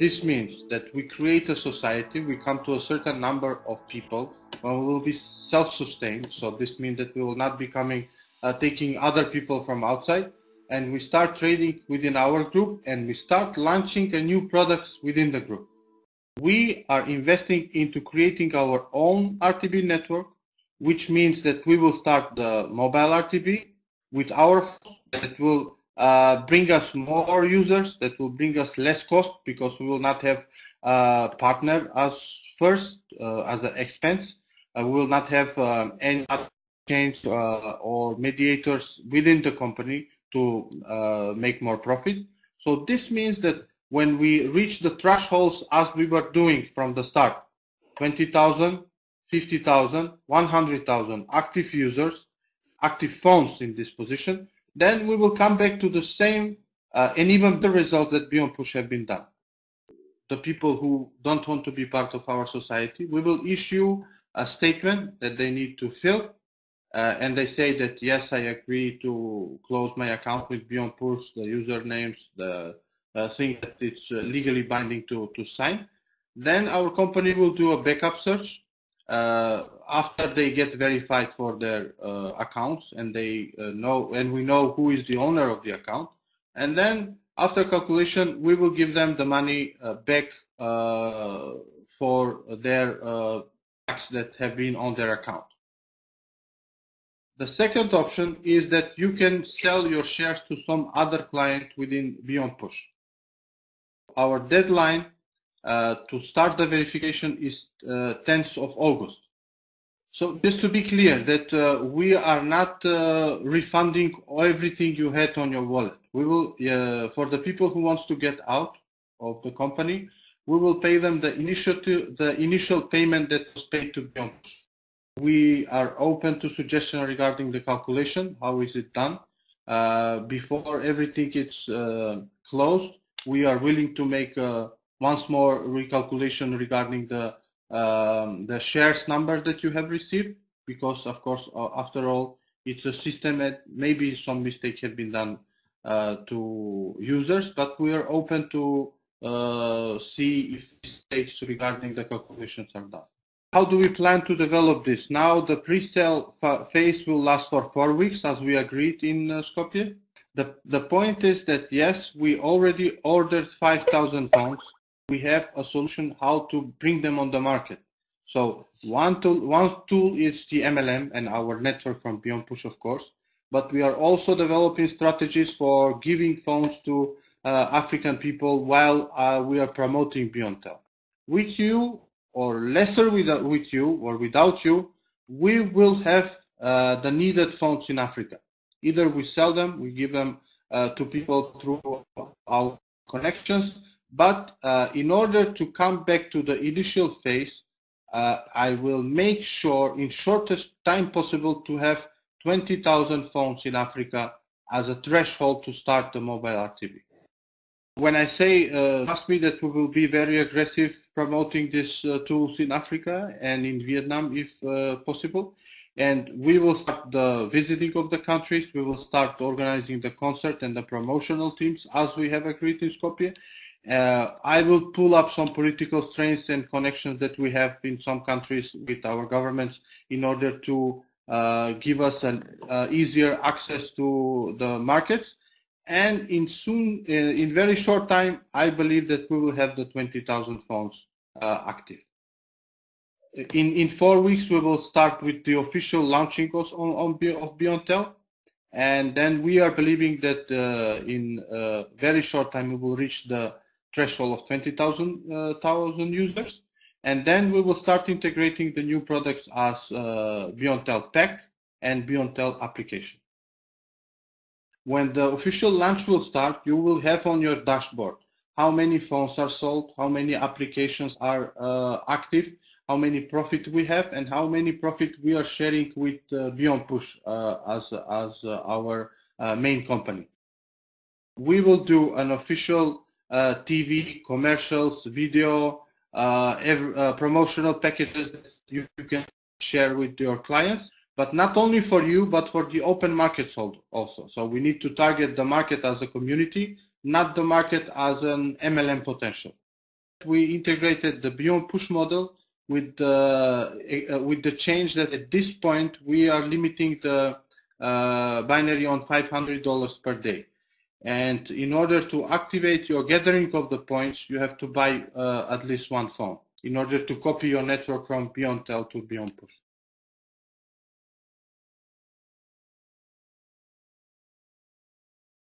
This means that we create a society, we come to a certain number of people, and we will be self-sustained. So this means that we will not be coming, uh, taking other people from outside, and we start trading within our group, and we start launching a new products within the group. We are investing into creating our own RTB network, which means that we will start the mobile RTB with our that will uh, bring us more users, that will bring us less cost because we will not have a partner as first uh, as an expense. Uh, we will not have uh, any change uh, or mediators within the company to uh, make more profit. So this means that when we reach the thresholds as we were doing from the start, 20,000, 50,000, 100,000 active users, active phones in this position, then we will come back to the same uh, and even the result that Beyond Push have been done. The people who don't want to be part of our society, we will issue a statement that they need to fill, uh, and they say that yes, I agree to close my account with Beyond Push, the usernames, the uh, thing that it's uh, legally binding to to sign. Then our company will do a backup search after they get verified for their uh, accounts and they uh, know and we know who is the owner of the account. And then after calculation we will give them the money uh, back uh, for their uh, tax that have been on their account. The second option is that you can sell your shares to some other client within beyond push. Our deadline uh, to start the verification is uh, 10th of August. So just to be clear that uh, we are not uh, refunding everything you had on your wallet. We will, uh, for the people who wants to get out of the company, we will pay them the initial the initial payment that was paid to Beyond. We are open to suggestion regarding the calculation. How is it done? Uh, before everything is closed, we are willing to make a once more recalculation regarding the um, the shares number that you have received because of course uh, after all it's a system that maybe some mistake had been done uh, to users but we are open to uh, see if mistakes regarding the calculations are done. How do we plan to develop this? Now the pre-sale phase will last for four weeks as we agreed in uh, Skopje. The, the point is that yes, we already ordered 5,000 phones we have a solution how to bring them on the market. So one tool, one tool is the MLM and our network from Beyond Push, of course. But we are also developing strategies for giving phones to uh, African people while uh, we are promoting BeyondTel. With you or lesser with, with you or without you, we will have uh, the needed phones in Africa. Either we sell them, we give them uh, to people through our connections, but uh, in order to come back to the initial phase, uh, I will make sure in shortest time possible to have 20,000 phones in Africa as a threshold to start the mobile RTB. When I say, uh, trust me that we will be very aggressive promoting these uh, tools in Africa and in Vietnam if uh, possible. And we will start the visiting of the countries. We will start organizing the concert and the promotional teams as we have agreed in Skopje. Uh, I will pull up some political strengths and connections that we have in some countries with our governments in order to uh, give us an uh, easier access to the markets. And in soon, uh, in very short time, I believe that we will have the 20,000 phones uh, active. In in four weeks, we will start with the official launching on, on of BeyondTel, and then we are believing that uh, in very short time we will reach the threshold of 20,000 uh, users. And then we will start integrating the new products as uh, BeyondTel Pack and BeyondTel application. When the official launch will start, you will have on your dashboard how many phones are sold, how many applications are uh, active, how many profit we have, and how many profit we are sharing with uh, Beyond Push uh, as, as uh, our uh, main company. We will do an official TV, commercials, video, uh, every, uh, promotional packages that you, you, can share with your clients, but not only for you, but for the open markets also. So we need to target the market as a community, not the market as an MLM potential. We integrated the Beyond Push model with the uh, with the change that at this point we are limiting the uh, binary on $500 per day. And in order to activate your gathering of the points, you have to buy uh, at least one phone in order to copy your network from Beyond Tel to Beyond Push.